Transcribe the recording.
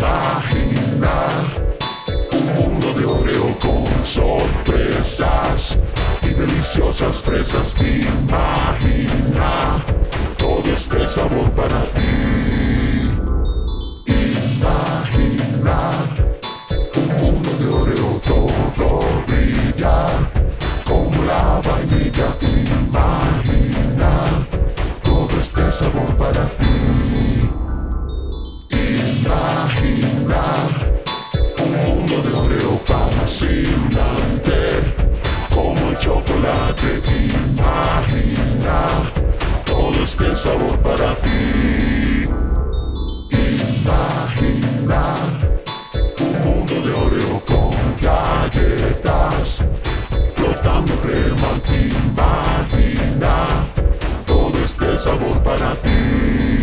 Imaginar un mundo de Oreo con sorpresas y deliciosas fresas. Imagina todo este sabor para ti. Imaginar un mundo de Oreo todo brillar como la vainilla. Imagina todo este sabor para ti. Fascinante como el chocolate. Imagina todo este sabor para ti. Imaginar un mundo de Oreo con galletas flotando crema. Imagina todo este sabor para ti.